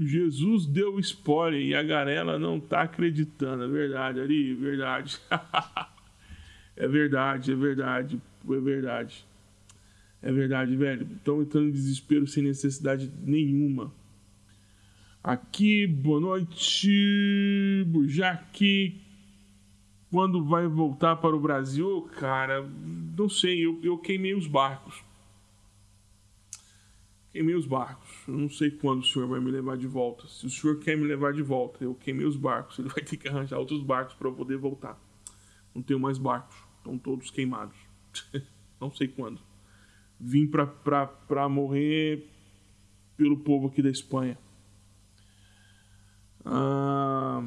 Jesus deu spoiler e a garela não tá acreditando. É verdade, Ari, é verdade. é verdade, é verdade, é verdade. É verdade, velho. Estão entrando em desespero sem necessidade nenhuma. Aqui, boa noite. Bujac. Quando vai voltar para o Brasil, cara, não sei. Eu, eu queimei os barcos. Queimei os barcos. Eu não sei quando o senhor vai me levar de volta. Se o senhor quer me levar de volta, eu queimei os barcos. Ele vai ter que arranjar outros barcos para poder voltar. Não tenho mais barcos. Estão todos queimados. não sei quando vim para morrer pelo povo aqui da Espanha. Ah,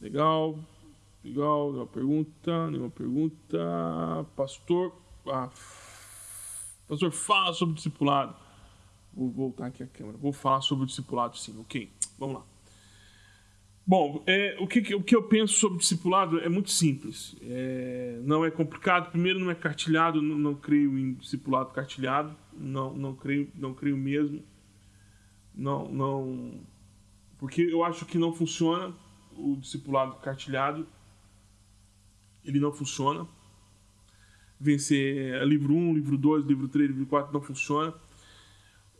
legal, legal, nenhuma pergunta, nenhuma pergunta. Pastor, ah, pastor, fala sobre discipulado. Vou voltar aqui a câmera. Vou falar sobre o discipulado, sim, ok? Vamos lá. Bom, é, o, que, o que eu penso sobre discipulado é muito simples. É, não é complicado. Primeiro, não é cartilhado. Não, não, creio em discipulado cartilhado. Não, não creio, não creio mesmo. Não, não, porque eu acho que não funciona o discipulado cartilhado. Ele não funciona. Vencer livro 1, livro 2, livro 3, livro 4 não funciona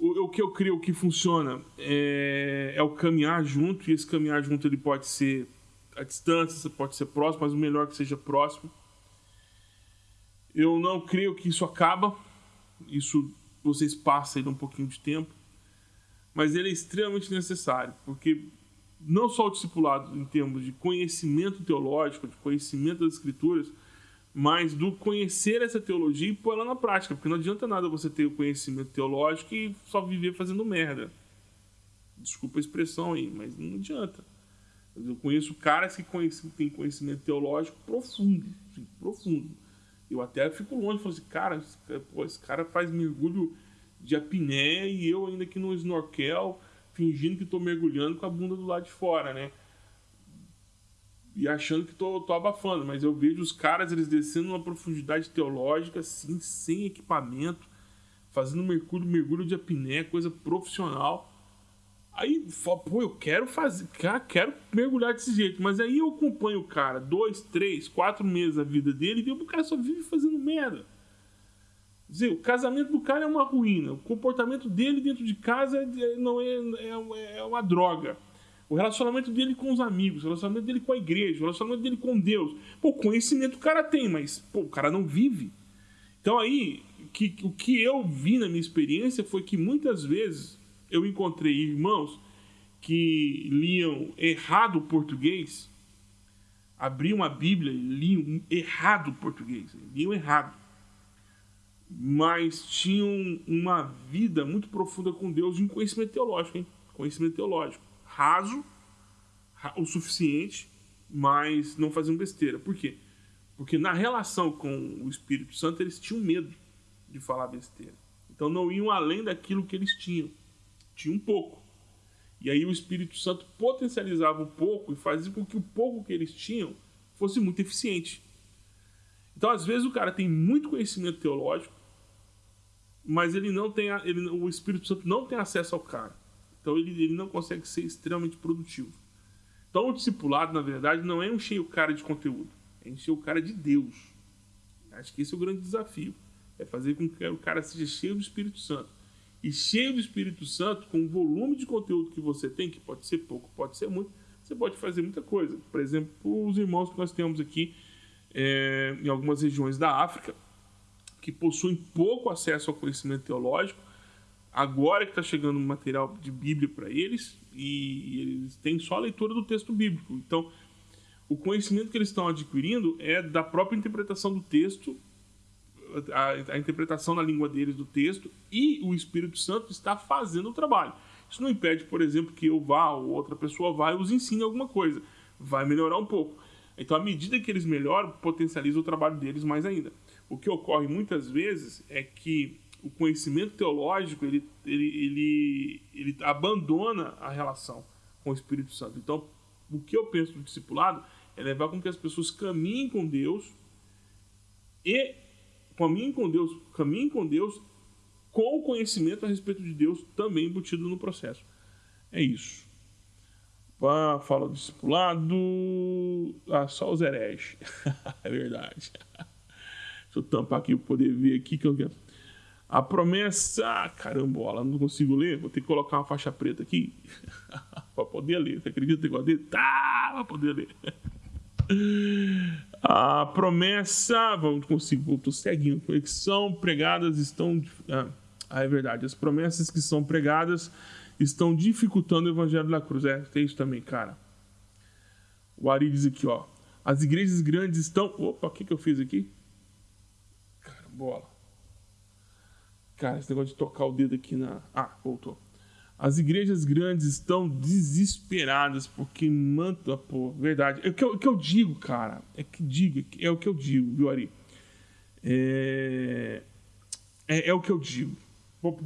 o, o, que eu creio que funciona é, é, o caminhar junto, e esse caminhar junto ele pode ser a distância, pode ser próximo, mas o melhor que seja próximo. Eu não creio que isso acaba, isso vocês passam aí um pouquinho de tempo, mas ele é extremamente necessário, porque não só o discipulado em termos de conhecimento teológico, de conhecimento das escrituras, mas do conhecer essa teologia e pôr ela na prática, porque não adianta nada você ter o conhecimento teológico e só viver fazendo merda. Desculpa a expressão aí, mas não adianta. Eu conheço caras que têm conhecimento teológico profundo, assim, profundo. Eu até fico longe falo assim, cara, esse cara faz mergulho de apneia e eu ainda aqui no snorkel, fingindo que estou mergulhando com a bunda do lado de fora, né? e achando que tô, tô abafando, mas eu vejo os caras eles descendo numa profundidade teológica assim, sem equipamento, fazendo mergulho, mergulho de apneia, coisa profissional. Aí, pô, eu quero fazer, quero mergulhar desse jeito, mas aí eu acompanho o cara dois, três, quatro meses da vida dele e o cara só vive fazendo merda. Dizer, o casamento do cara é uma ruína, o comportamento dele dentro de casa é, não é, é, é uma droga o relacionamento dele com os amigos, o relacionamento dele com a igreja, o relacionamento dele com Deus. Pô, conhecimento o cara tem, mas pô, o cara não vive. Então aí, que, o que eu vi na minha experiência foi que muitas vezes eu encontrei irmãos que liam errado o português, abriam a Bíblia e liam errado o português, liam errado. Mas tinham uma vida muito profunda com Deus e um conhecimento teológico, hein? Conhecimento teológico raso o suficiente, mas não faziam besteira. Por quê? Porque na relação com o Espírito Santo eles tinham medo de falar besteira. Então não iam além daquilo que eles tinham. Tinham um pouco. E aí o Espírito Santo potencializava um pouco e fazia com que o pouco que eles tinham fosse muito eficiente. Então, às vezes, o cara tem muito conhecimento teológico, mas ele não tem ele, o Espírito Santo não tem acesso ao cara. Então ele, ele não consegue ser extremamente produtivo. Então o discipulado, na verdade, não é encher o cara de conteúdo, é encher o cara de Deus. Acho que esse é o grande desafio. É fazer com que o cara seja cheio do Espírito Santo. e cheio do Espírito Santo, com o volume de conteúdo que você tem, que pode ser pouco, pode ser muito, você pode fazer muita coisa. Por exemplo, os irmãos que nós temos aqui é, em algumas regiões da África, que possuem pouco acesso ao conhecimento teológico, agora que está chegando material de Bíblia para eles, e eles têm só a leitura do texto bíblico. Então, o conhecimento que eles estão adquirindo é da própria interpretação do texto, a, a, interpretação na língua deles do texto, e o Espírito Santo está fazendo o trabalho. Isso não impede, por exemplo, que eu vá ou outra pessoa vá e os ensine alguma coisa. Vai melhorar um pouco. Então, à medida que eles melhoram, potencializa o trabalho deles mais ainda. O que ocorre muitas vezes é que o conhecimento teológico ele, ele, ele, ele abandona a relação com o Espírito Santo. Então, o que eu penso do discipulado é levar com que as pessoas caminhem com Deus e caminhem com Deus, caminhem com Deus com o conhecimento a respeito de Deus também embutido no processo. É isso. Fala do discipulado. Ah, só os hereges. é verdade. Deixa eu tampar aqui para poder ver aqui que eu quero. A promessa. Ah, carambola, não consigo ler. Vou ter que colocar uma faixa preta aqui para poder ler. Você acredita que eu ler? Tá, para poder ler. A promessa. Vamos conseguir. Estou seguindo. Que são pregadas estão. Ah, é verdade. As promessas que são pregadas estão dificultando o evangelho da cruz. É, tem isso também, cara. O Ari diz aqui, ó. As igrejas grandes estão. Opa, o que, que eu fiz aqui? Carambola. Cara, esse negócio de tocar o dedo aqui na. Ah, voltou. As igrejas grandes estão desesperadas porque manta, pô, verdade. É o que eu, que eu digo, cara. É que digo, é o que eu digo, viu, Ari? É, é, é o que eu digo.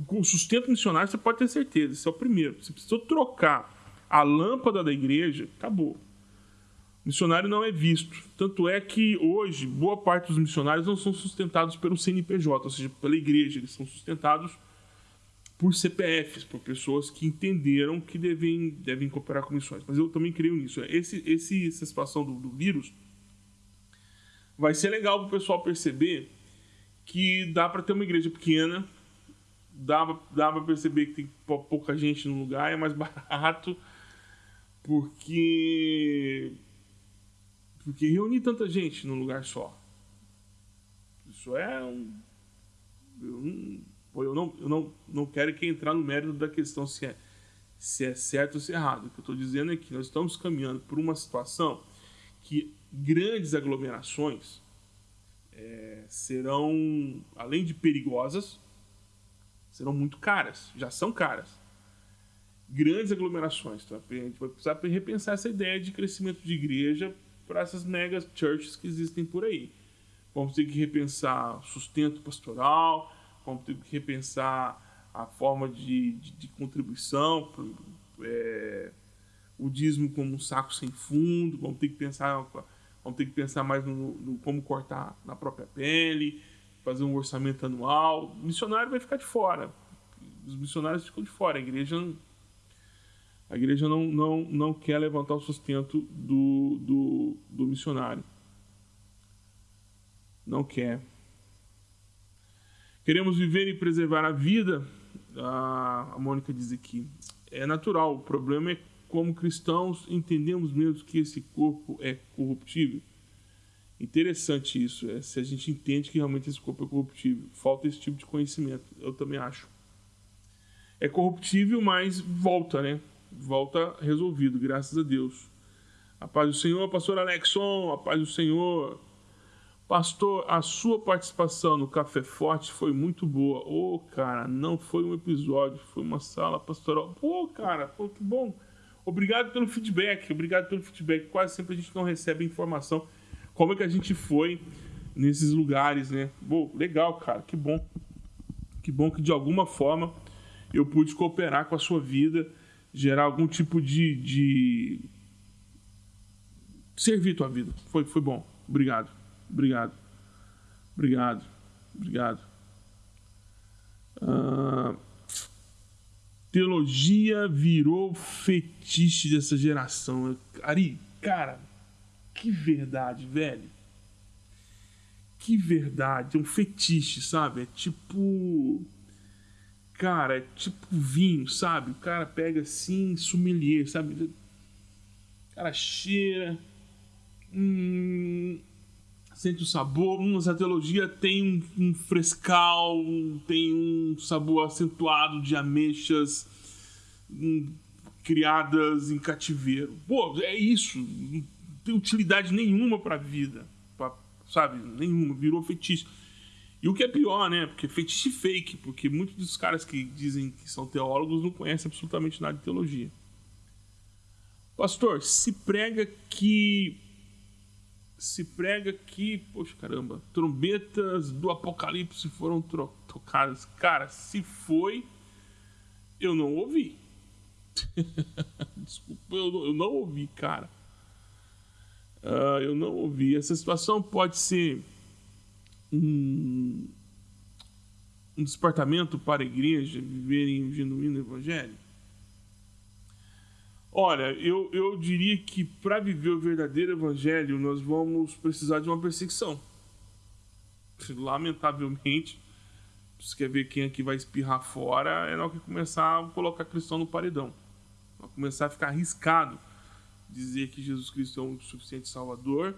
Com sustento missionário, você pode ter certeza. Esse é o primeiro. Você precisou trocar a lâmpada da igreja, acabou missionário não é visto. Tanto é que hoje, boa parte dos missionários não são sustentados pelo CNPJ, ou seja, pela igreja, eles são sustentados por CPFs, por pessoas que entenderam que devem, devem cooperar com missões. Mas eu também creio nisso. Esse, esse, essa situação do, do vírus vai ser legal para o pessoal perceber que dá para ter uma igreja pequena, dá, dá para perceber que tem pouca gente no lugar, é mais barato, porque porque reunir tanta gente num lugar só. Isso é um. Eu não, eu não, não quero que entrar no mérito da questão se é, se é certo ou se é errado. O que eu estou dizendo é que nós estamos caminhando por uma situação que grandes aglomerações é, serão, além de perigosas, serão muito caras. Já são caras. Grandes aglomerações. Então, a gente vai precisar repensar essa ideia de crescimento de igreja para essas mega churches que existem por aí. Vamos ter que repensar sustento pastoral, vamos ter que repensar a forma de, de, de contribuição, é, o dízimo como um saco sem fundo, vamos ter que pensar, vamos ter que pensar mais no, no como cortar na própria pele, fazer um orçamento anual. O missionário vai ficar de fora. Os missionários ficam de fora, a igreja a igreja não, não, não quer levantar o sustento do, do, do missionário. Não quer. Queremos viver e preservar a vida. A, Mônica diz aqui. É natural. O problema é como cristãos entendemos mesmo que esse corpo é corruptível. Interessante isso. É, se a gente entende que realmente esse corpo é corruptível. Falta esse tipo de conhecimento. Eu também acho. É corruptível, mas volta, né? Volta resolvido, graças a Deus. A paz do Senhor, pastor Alexson, a paz do Senhor. Pastor, a sua participação no Café Forte foi muito boa. Ô, oh, cara, não foi um episódio, foi uma sala pastoral. Pô, cara, pô, que bom. Obrigado pelo feedback, obrigado pelo feedback. Quase sempre a gente não recebe informação como é que a gente foi nesses lugares, né? Pô, legal, cara, que bom. Que bom que de alguma forma eu pude cooperar com a sua vida gerar algum tipo de, de servir tua vida. Foi, foi bom. Obrigado. Obrigado. Obrigado. Obrigado. Uh, teologia virou fetiche dessa geração. Ari, cara, que verdade, velho. Que verdade. É um fetiche, sabe? É tipo cara, é tipo vinho, sabe? O cara pega assim, sommelier, sabe? O cara cheira, hum, sente o sabor. Hum, essa teologia tem um, um frescal, tem um sabor acentuado de ameixas hum, criadas em cativeiro. Pô, é isso. Não tem utilidade nenhuma para a vida, pra, sabe? Nenhuma. Virou feitiço. E o que é pior, né? Porque fetiche fake, porque muitos dos caras que dizem que são teólogos não conhecem absolutamente nada de teologia. Pastor, se prega que. Se prega que. Poxa caramba, trombetas do Apocalipse foram tocadas. Cara, se foi, eu não ouvi. Desculpa, eu, eu, não ouvi, cara. Uh, eu não ouvi. Essa situação pode ser um, um despertamento para a igreja viverem o genuíno evangelho? Olha, eu, eu diria que para viver o verdadeiro evangelho nós vamos precisar de uma perseguição. Lamentavelmente, se quer ver quem aqui vai espirrar fora, é na hora que começar a colocar cristão no paredão. Vai começar a ficar arriscado dizer que Jesus Cristo é o suficiente Salvador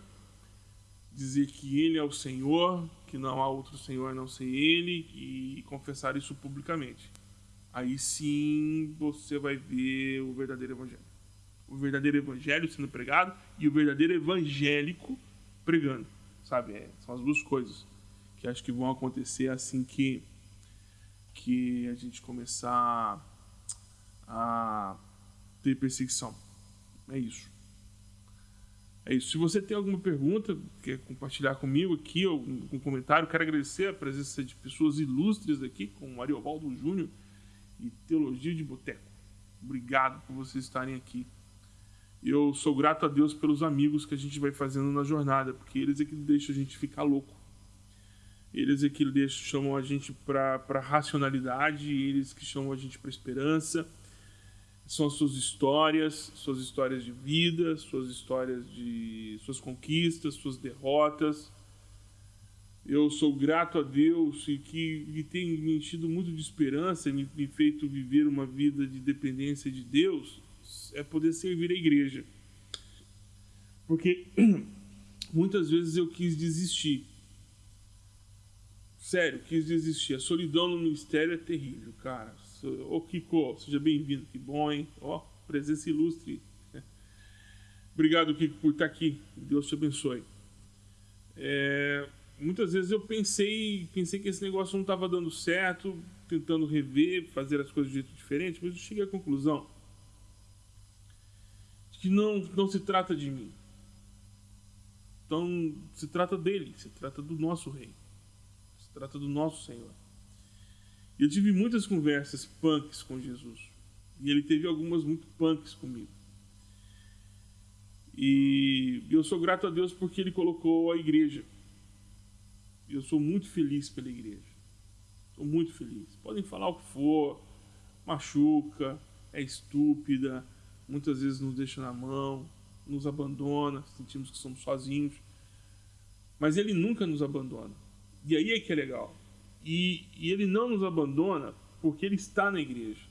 dizer que Ele é o Senhor, que não há outro Senhor a não ser Ele, e confessar isso publicamente. Aí sim você vai ver o verdadeiro Evangelho. O verdadeiro Evangelho sendo pregado e o verdadeiro evangélico pregando. Sabe? É, são as duas coisas que acho que vão acontecer assim que, que a gente começar a ter perseguição. É isso. É isso. Se você tem alguma pergunta, quer compartilhar comigo aqui, ou um comentário, quero agradecer a presença de pessoas ilustres aqui, como Ariovaldo Júnior e Teologia de Boteco. Obrigado por vocês estarem aqui. Eu sou grato a Deus pelos amigos que a gente vai fazendo na jornada, porque eles é que deixam a gente ficar louco. Eles é que deixam, chamam a gente para racionalidade, eles que chamam a gente para esperança são suas histórias, suas histórias de vida, suas histórias de suas conquistas, suas derrotas. Eu sou grato a Deus e que me tem me enchido muito de esperança, me, me feito viver uma vida de dependência de Deus, é poder servir a igreja. Porque muitas vezes eu quis desistir. Sério, quis desistir. A solidão no ministério é terrível, cara Ô Kiko, seja bem-vindo, que bom, hein? Ó, presença ilustre. Obrigado, Kiko, por estar aqui. Deus te abençoe. É, muitas vezes eu pensei, pensei que esse negócio não estava dando certo, tentando rever, fazer as coisas de jeito diferente, mas eu cheguei à conclusão de que não, não se trata de mim. Então, se trata dele, se trata do nosso rei, se trata do nosso Senhor. Eu tive muitas conversas punks com Jesus. E ele teve algumas muito punks comigo. E eu sou grato a Deus porque ele colocou a igreja. Eu sou muito feliz pela igreja. Sou muito feliz. Podem falar o que for, machuca, é estúpida, muitas vezes nos deixa na mão, nos abandona, sentimos que somos sozinhos. Mas ele nunca nos abandona. E aí é que é legal. E, e ele não nos abandona porque ele está na igreja.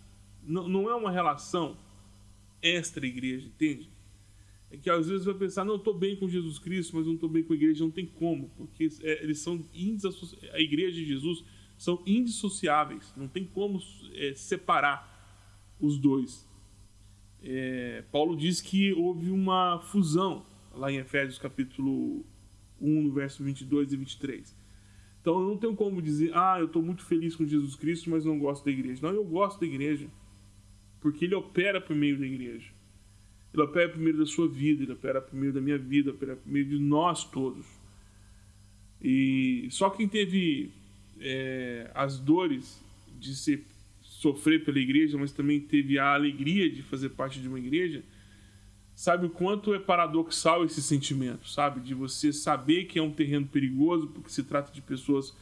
Não, não é uma relação extra-igreja, entende? É que às vezes vai pensar, não, estou bem com Jesus Cristo, mas não estou bem com a igreja. Não tem como, porque é, eles são a igreja de Jesus são indissociáveis. Não tem como é, separar os dois. É, Paulo diz que houve uma fusão lá em Efésios capítulo 1, no verso 22 e 23. Então eu não tenho como dizer, ah, eu estou muito feliz com Jesus Cristo, mas não gosto da igreja. Não, eu gosto da igreja. Porque ele opera por meio da igreja. Ele opera por meio da sua vida, ele opera por meio da minha vida, opera por meio de nós todos. E só quem teve é, as dores de ser, sofrer pela igreja, mas também teve a alegria de fazer parte de uma igreja, sabe o quanto é paradoxal esse sentimento, sabe? De você saber que é um terreno perigoso, porque se trata de pessoas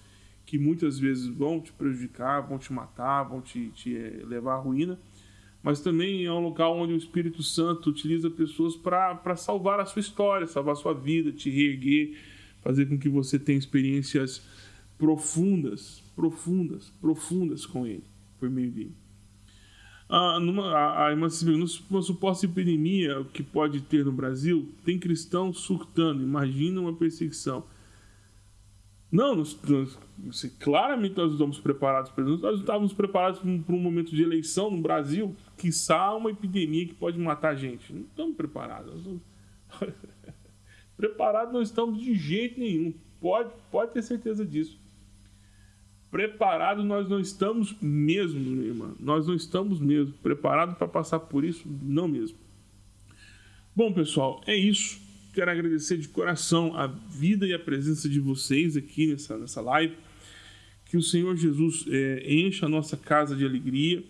que muitas vezes vão te prejudicar, vão te matar, vão te, te eh, levar à ruína, mas também é um local onde o Espírito Santo utiliza pessoas para salvar a sua história, salvar a sua vida, te reerguer, fazer com que você tenha experiências profundas, profundas, profundas com Ele. por meio dele. Numa, a, a, numa suposta epidemia que pode ter no Brasil, tem cristãos surtando. Imagina uma perseguição. Não, nós, nós, assim, claramente nós estamos preparados para isso. Nós estávamos preparados para um, momento de eleição no Brasil, que uma epidemia que pode matar a gente. Não estamos preparados. Estamos... preparados não estamos de jeito nenhum. Pode, pode ter certeza disso. Preparados nós não estamos mesmo, minha irmã. Nós não estamos mesmo. Preparados para passar por isso, não mesmo. Bom, pessoal, é isso. Quero agradecer de coração a vida e a presença de vocês aqui nessa, nessa live. Que o Senhor Jesus é, encha a nossa casa de alegria.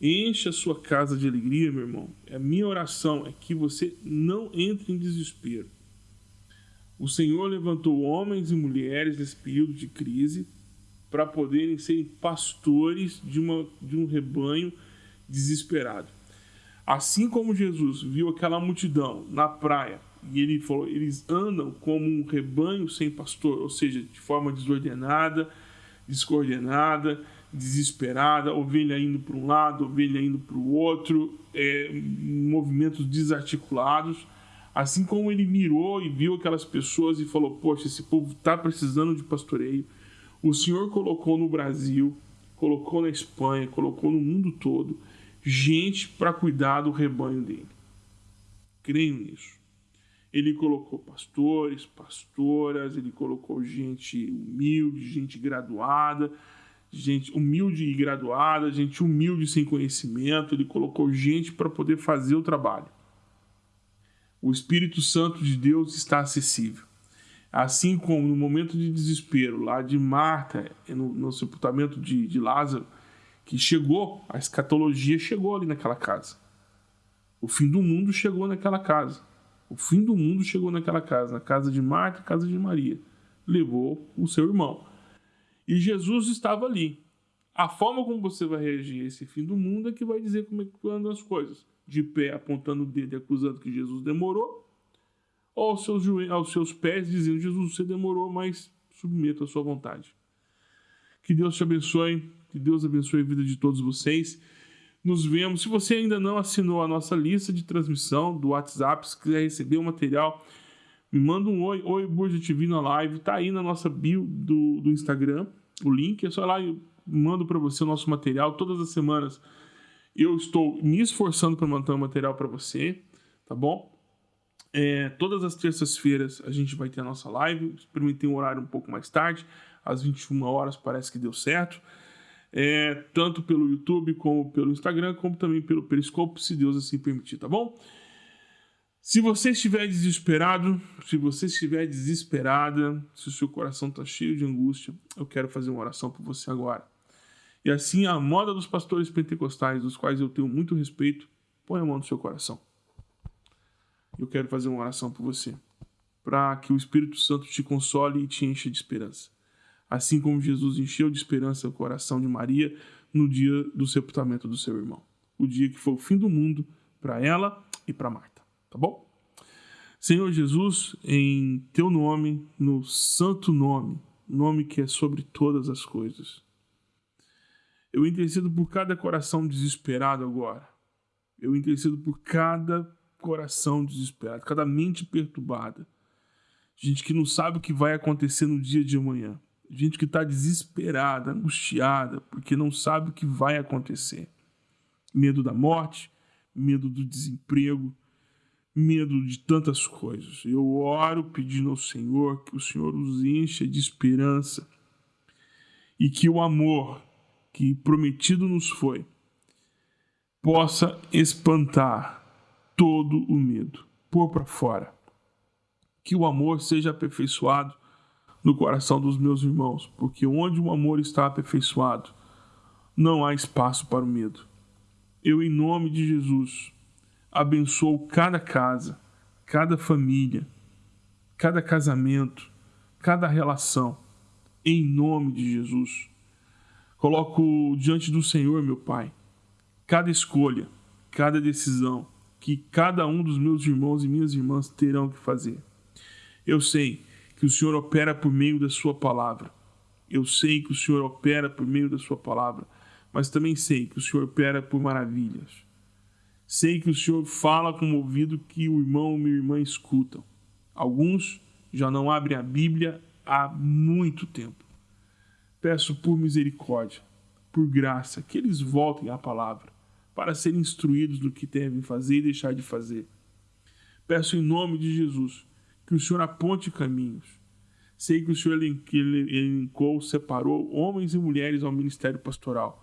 Encha a sua casa de alegria, meu irmão. A minha oração é que você não entre em desespero. O Senhor levantou homens e mulheres nesse período de crise para poderem ser pastores de, uma, de um rebanho desesperado. Assim como Jesus viu aquela multidão na praia e ele falou, eles andam como um rebanho sem pastor, ou seja, de forma desordenada, descoordenada, desesperada, ovelha indo para um lado, ovelha indo para o outro, é, movimentos desarticulados. Assim como ele mirou e viu aquelas pessoas e falou: Poxa, esse povo está precisando de pastoreio, o Senhor colocou no Brasil, colocou na Espanha, colocou no mundo todo gente para cuidar do rebanho dele. Creio nisso. Ele colocou pastores, pastoras, ele colocou gente humilde, gente graduada, gente humilde e graduada, gente humilde sem conhecimento, ele colocou gente para poder fazer o trabalho. O Espírito Santo de Deus está acessível. Assim como no momento de desespero lá de Marta, no, no sepultamento de, de Lázaro, que chegou, a escatologia chegou ali naquela casa. O fim do mundo chegou naquela casa. O fim do mundo chegou naquela casa, na casa de Marta, casa de Maria. Levou o seu irmão. E Jesus estava ali. A forma como você vai reagir a esse fim do mundo é que vai dizer como é que andam as coisas. De pé, apontando o dedo e acusando que Jesus demorou, ou aos seus, aos seus pés, dizendo: Jesus, você demorou, mas submeto à sua vontade. Que Deus te abençoe, que Deus abençoe a vida de todos vocês. Nos vemos. Se você ainda não assinou a nossa lista de transmissão do WhatsApp, se quiser receber o material, me manda um oi, oi Burja TV na live, tá aí na nossa bio do, do Instagram, o link, é só lá eu mando para você o nosso material todas as semanas. Eu estou me esforçando para manter o material para você, tá bom? É, todas as terças-feiras a gente vai ter a nossa live. Experimentei um horário um pouco mais tarde, às 21 horas, parece que deu certo. É, tanto pelo YouTube, como pelo Instagram, como também pelo Periscope, se Deus assim permitir, tá bom? Se você estiver desesperado, se você estiver desesperada, se o seu coração está cheio de angústia, eu quero fazer uma oração por você agora. E assim, a moda dos pastores pentecostais, dos quais eu tenho muito respeito, põe a mão no seu coração eu quero fazer uma oração por você, para que o Espírito Santo te console e te encha de esperança. Assim como Jesus encheu de esperança o coração de Maria no dia do sepultamento do seu irmão, o dia que foi o fim do mundo para ela e para Marta, tá bom? Senhor Jesus, em teu nome, no santo nome, nome que é sobre todas as coisas. Eu intercedo por cada coração desesperado agora. Eu intercedo por cada coração desesperado, cada mente perturbada. Gente que não sabe o que vai acontecer no dia de amanhã. Gente que está desesperada, angustiada, porque não sabe o que vai acontecer. Medo da morte, medo do desemprego, medo de tantas coisas. Eu oro pedindo ao Senhor que o Senhor os encha de esperança e que o amor que prometido nos foi possa espantar todo o medo, pôr para fora. Que o amor seja aperfeiçoado no coração dos meus irmãos, porque onde o amor está aperfeiçoado, não há espaço para o medo. Eu, em nome de Jesus, abençoo cada casa, cada família, cada casamento, cada relação, em nome de Jesus. Coloco diante do Senhor, meu Pai, cada escolha, cada decisão, que cada um dos meus irmãos e minhas irmãs terão que fazer. Eu sei que o Senhor opera por meio da Sua palavra. Eu sei que o Senhor opera por meio da Sua palavra. mas também sei que o Senhor opera por maravilhas. Sei que o Senhor fala com o ouvido que o irmão ou minha irmã escutam. Alguns já não abrem a Bíblia há muito tempo. Peço por misericórdia, por graça, que eles voltem à palavra para serem instruídos no que devem fazer e deixar de fazer. Peço em nome de Jesus que o Senhor aponte caminhos. Sei que o Senhor elencou, separou homens e mulheres ao ministério pastoral.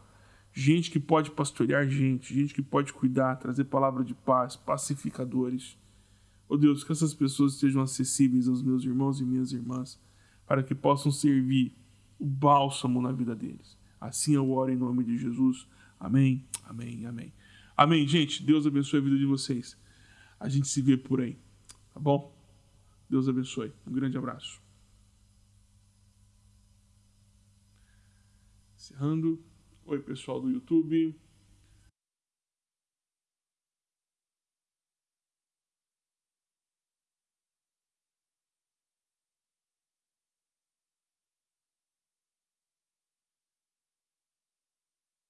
Gente que pode pastorear gente, gente que pode cuidar, trazer palavra de paz, pacificadores. Oh Deus, que essas pessoas sejam acessíveis aos meus irmãos e minhas irmãs, para que possam servir o bálsamo na vida deles. Assim eu oro em nome de Jesus. Amém, amém, amém. Amém, gente. Deus abençoe a vida de vocês. A gente se vê por aí, tá bom? Deus abençoe. Um grande abraço. Encerrando. Oi, pessoal do YouTube.